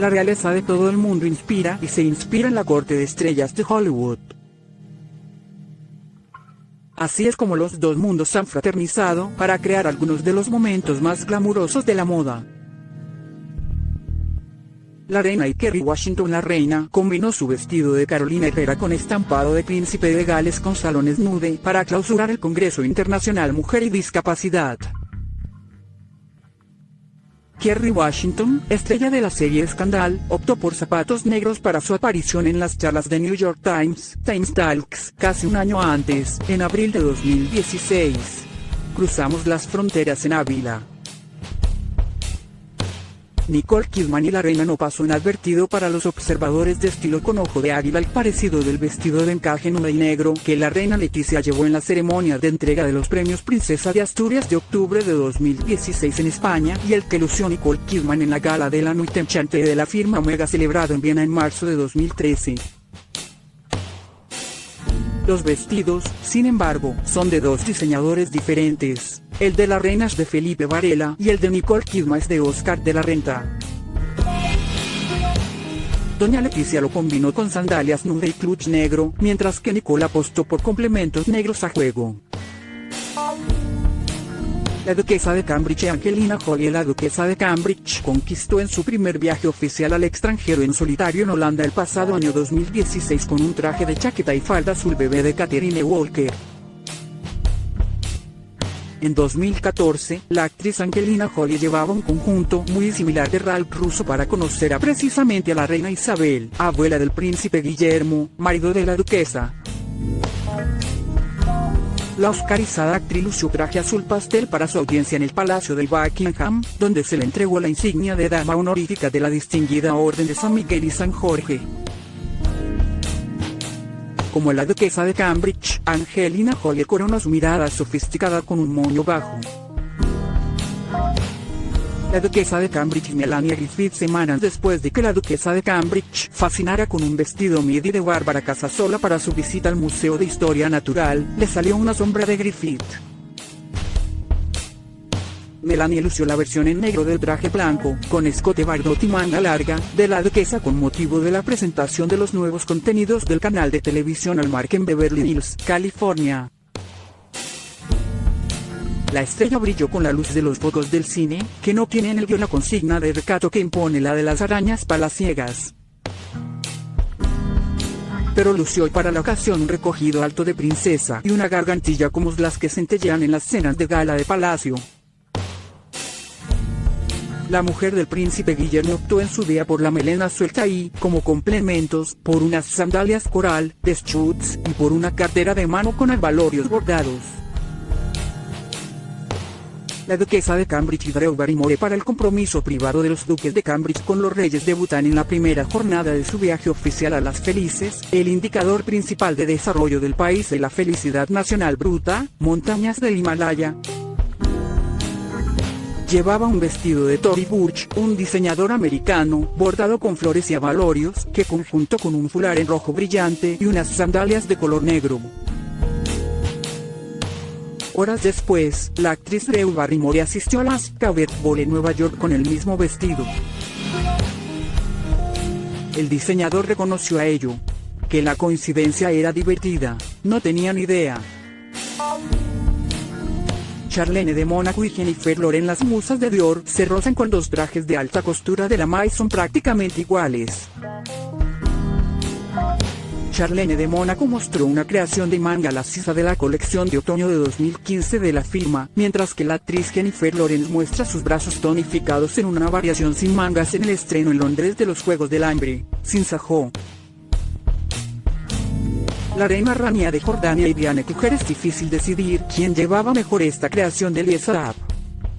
La realeza de todo el mundo inspira y se inspira en la corte de estrellas de Hollywood. Así es como los dos mundos han fraternizado para crear algunos de los momentos más glamurosos de la moda. La reina y Kerry Washington La reina combinó su vestido de Carolina Herrera con estampado de príncipe de Gales con salones nude para clausurar el Congreso Internacional Mujer y Discapacidad. Kerry Washington, estrella de la serie Scandal, optó por zapatos negros para su aparición en las charlas de New York Times, Times Talks, casi un año antes, en abril de 2016. Cruzamos las fronteras en Ávila. Nicole Kidman y la reina no pasó inadvertido para los observadores de estilo con ojo de águila el parecido del vestido de encaje nude y negro que la reina Leticia llevó en la ceremonia de entrega de los premios Princesa de Asturias de octubre de 2016 en España y el que lució Nicole Kidman en la gala de la Nuit Enchante de la firma Omega celebrado en Viena en marzo de 2013. Los vestidos, sin embargo, son de dos diseñadores diferentes. El de la reina es de Felipe Varela y el de Nicole Kidman es de Oscar de la Renta. Doña Leticia lo combinó con sandalias nude y clutch negro, mientras que Nicole apostó por complementos negros a juego. La duquesa de Cambridge Angelina Jolie La duquesa de Cambridge conquistó en su primer viaje oficial al extranjero en solitario en Holanda el pasado año 2016 con un traje de chaqueta y falda azul bebé de Catherine Walker. En 2014, la actriz Angelina Jolie llevaba un conjunto muy similar de Ralph Russo para conocer a precisamente a la reina Isabel, abuela del príncipe Guillermo, marido de la duquesa. La oscarizada actriz lució traje azul pastel para su audiencia en el Palacio del Buckingham, donde se le entregó la insignia de dama honorífica de la distinguida Orden de San Miguel y San Jorge. Como la duquesa de Cambridge, Angelina Jolie coronó su mirada sofisticada con un moño bajo. La duquesa de Cambridge y Melania Griffith semanas después de que la duquesa de Cambridge fascinara con un vestido midi de Bárbara Casasola para su visita al Museo de Historia Natural, le salió una sombra de Griffith. Melania lució la versión en negro del traje blanco, con escote bardot y manga larga, de la duquesa con motivo de la presentación de los nuevos contenidos del canal de televisión Almark en Beverly Hills, California. La estrella brilló con la luz de los focos del cine, que no tienen el guion la consigna de recato que impone la de las arañas palaciegas. Pero lució para la ocasión un recogido alto de princesa y una gargantilla como las que centellean en las cenas de gala de palacio. La mujer del príncipe Guillermo optó en su día por la melena suelta y, como complementos, por unas sandalias coral, de Schutz, y por una cartera de mano con albalorios bordados. La duquesa de Cambridge y Drew Barrymore para el compromiso privado de los duques de Cambridge con los reyes debutan en la primera jornada de su viaje oficial a las Felices, el indicador principal de desarrollo del país de la felicidad nacional bruta, montañas del Himalaya. Llevaba un vestido de Tory Burch, un diseñador americano, bordado con flores y abalorios, que conjunto con un fular en rojo brillante y unas sandalias de color negro. Horas después, la actriz Drew Barrymore asistió a la Cabaret Ball en Nueva York con el mismo vestido. El diseñador reconoció a ello. Que la coincidencia era divertida, no tenían idea. Charlene de Mónaco y Jennifer Loren las musas de Dior se rozan con dos trajes de alta costura de la Maison prácticamente iguales. Charlene de Mónaco mostró una creación de manga lasciva de la colección de otoño de 2015 de la firma, mientras que la actriz Jennifer Lawrence muestra sus brazos tonificados en una variación sin mangas en el estreno en Londres de los Juegos del Hambre, sin Sajó. La reina Rania de Jordania y Diane Kucher es difícil decidir quién llevaba mejor esta creación de Eliezer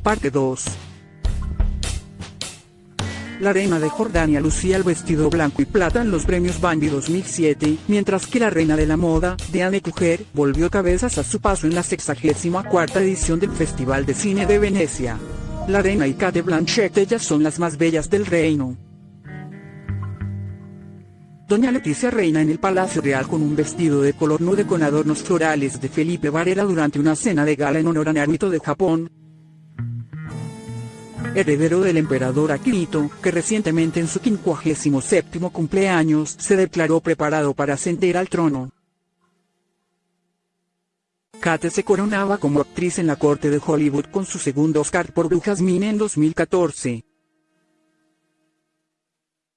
Parte 2 la reina de Jordania lucía el vestido blanco y plata en los premios Bambi 2007, mientras que la reina de la moda, Diane Kucher, volvió cabezas a su paso en la 64 edición del Festival de Cine de Venecia. La reina y Kate Blanchett ellas son las más bellas del reino. Doña Leticia reina en el Palacio Real con un vestido de color nude con adornos florales de Felipe Varela durante una cena de gala en honor a Naruto de Japón, heredero del emperador Akihito, que recientemente en su 57 cumpleaños se declaró preparado para ascender al trono. Kate se coronaba como actriz en la corte de Hollywood con su segundo Oscar por Brujas Mine en 2014.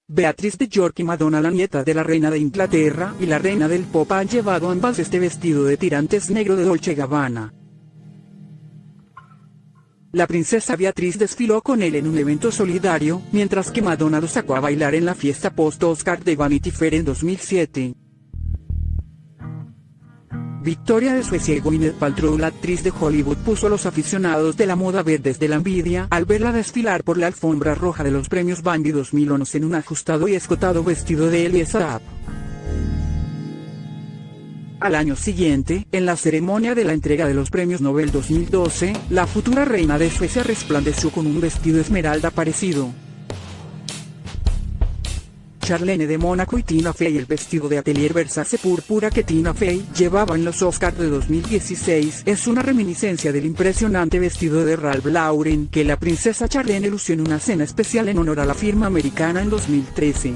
Beatriz de York y Madonna la nieta de la reina de Inglaterra y la reina del pop han llevado ambas este vestido de tirantes negro de Dolce Gabbana. La princesa Beatriz desfiló con él en un evento solidario, mientras que Madonna lo sacó a bailar en la fiesta post-Oscar de Vanity Fair en 2007. Victoria de Suecia y Gwyneth Paltrow la actriz de Hollywood puso a los aficionados de la moda verdes de la envidia al verla desfilar por la alfombra roja de los premios Bambi 2011 en un ajustado y escotado vestido de Elisa Al año siguiente, en la ceremonia de la entrega de los premios Nobel 2012, la futura reina de Suecia resplandeció con un vestido esmeralda parecido. Charlene de Mónaco y Tina Fey el vestido de atelier Versace púrpura que Tina Fey llevaba en los Oscars de 2016 es una reminiscencia del impresionante vestido de Ralph Lauren que la princesa Charlene lució en una cena especial en honor a la firma americana en 2013.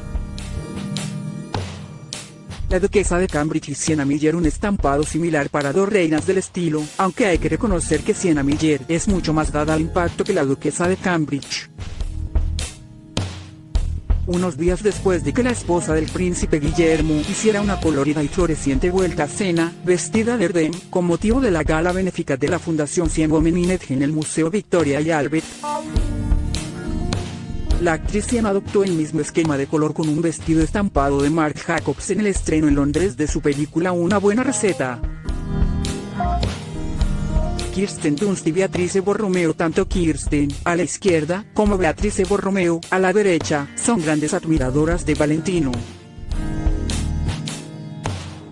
La duquesa de Cambridge y Sienna Miller un estampado similar para dos reinas del estilo, aunque hay que reconocer que Sienna Miller es mucho más dada al impacto que la duquesa de Cambridge unos días después de que la esposa del príncipe Guillermo hiciera una colorida y floreciente vuelta a cena, vestida de verde, con motivo de la gala benéfica de la Fundación 100 Women en el Museo Victoria y Albert. La actriz Sienna adoptó el mismo esquema de color con un vestido estampado de Marc Jacobs en el estreno en Londres de su película Una buena receta. Kirsten Dunst y Beatrice Borromeo Tanto Kirsten, a la izquierda, como Beatrice Borromeo, a la derecha, son grandes admiradoras de Valentino.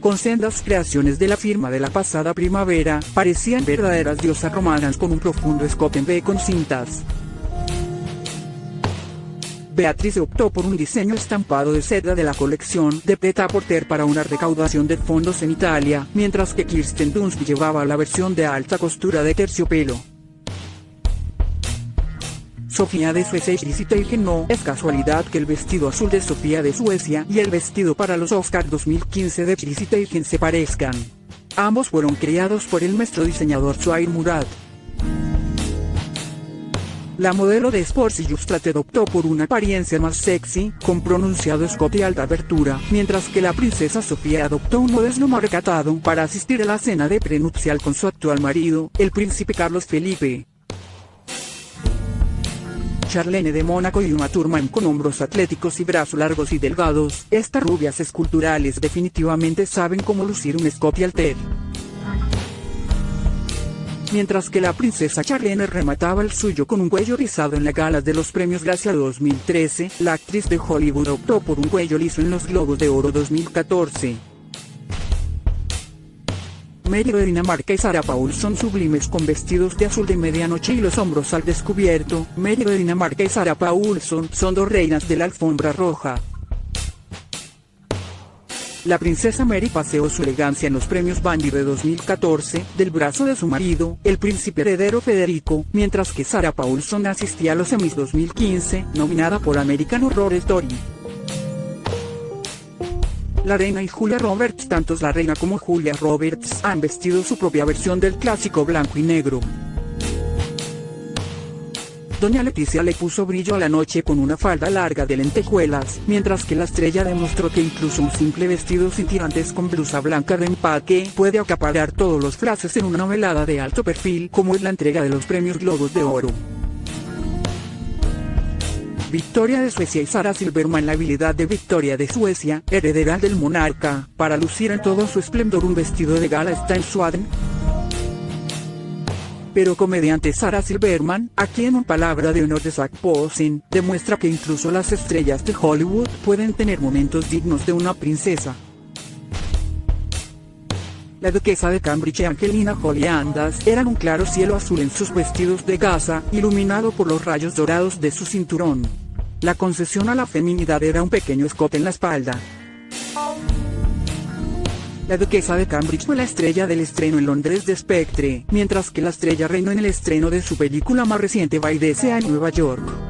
Con sendas creaciones de la firma de la pasada primavera, parecían verdaderas diosas romanas con un profundo escote en B con cintas. Beatriz optó por un diseño estampado de seda de la colección de Peta Porter para una recaudación de fondos en Italia, mientras que Kirsten Dunst llevaba la versión de alta costura de terciopelo. Sofía de Suecia y Chrissy no es casualidad que el vestido azul de Sofía de Suecia y el vestido para los Oscars 2015 de Chrissy se parezcan. Ambos fueron creados por el maestro diseñador Suair Murad. La modelo de Sports Illustrated optó por una apariencia más sexy, con pronunciado escote y alta abertura, mientras que la princesa Sofía adoptó un modelo más recatado para asistir a la cena de prenupcial con su actual marido, el príncipe Carlos Felipe. Charlene de Mónaco y una Turman con hombros atléticos y brazos largos y delgados, estas rubias esculturales definitivamente saben cómo lucir un escote alter mientras que la princesa Charlene remataba el suyo con un cuello rizado en la gala de los premios Gracia 2013, la actriz de Hollywood optó por un cuello liso en los Globos de Oro 2014. Medio de Dinamarca y Sara Paul son sublimes con vestidos de azul de medianoche y los hombros al descubierto. Medio de Dinamarca y Sara Paulson son dos reinas de la alfombra roja. La princesa Mary paseó su elegancia en los premios Bambi de 2014, del brazo de su marido, el príncipe heredero Federico, mientras que Sarah Paulson asistía a los Emmys 2015, nominada por American Horror Story. La reina y Julia Roberts, tanto la reina como Julia Roberts, han vestido su propia versión del clásico blanco y negro. Doña Leticia le puso brillo a la noche con una falda larga de lentejuelas, mientras que la estrella demostró que incluso un simple vestido sin tirantes con blusa blanca de empaque puede acaparar todos los frases en una novelada de alto perfil como es la entrega de los premios Globos de Oro. Victoria de Suecia y Sara Silverman La habilidad de Victoria de Suecia, heredera del monarca, para lucir en todo su esplendor un vestido de gala está en Swaden, pero comediante Sarah Silverman, aquí en un palabra de honor de Zach Posen, demuestra que incluso las estrellas de Hollywood pueden tener momentos dignos de una princesa. La duquesa de Cambridge Angelina Jolie Andas eran un claro cielo azul en sus vestidos de gasa, iluminado por los rayos dorados de su cinturón. La concesión a la feminidad era un pequeño escote en la espalda, La duquesa de Cambridge fue la estrella del estreno en Londres de Spectre, mientras que la estrella reinó en el estreno de su película más reciente Baidese en Nueva York.